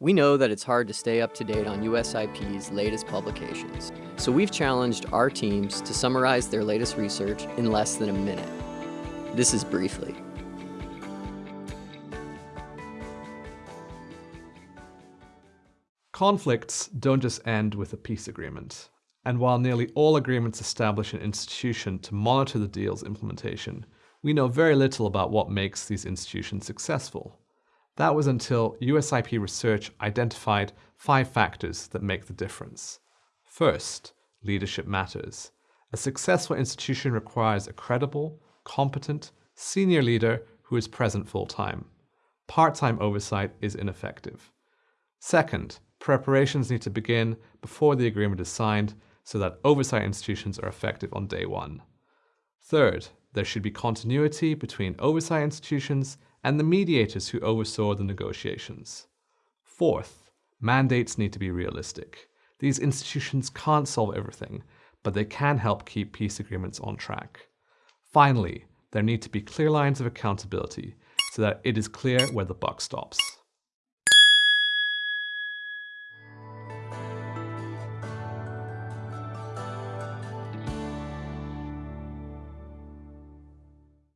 We know that it's hard to stay up to date on USIP's latest publications, so we've challenged our teams to summarize their latest research in less than a minute. This is Briefly. Conflicts don't just end with a peace agreement. And while nearly all agreements establish an institution to monitor the deal's implementation, we know very little about what makes these institutions successful. That was until USIP research identified five factors that make the difference. First, leadership matters. A successful institution requires a credible, competent, senior leader who is present full-time. Part-time oversight is ineffective. Second, preparations need to begin before the agreement is signed so that oversight institutions are effective on day one. Third, there should be continuity between oversight institutions and the mediators who oversaw the negotiations. Fourth, mandates need to be realistic. These institutions can't solve everything, but they can help keep peace agreements on track. Finally, there need to be clear lines of accountability so that it is clear where the buck stops.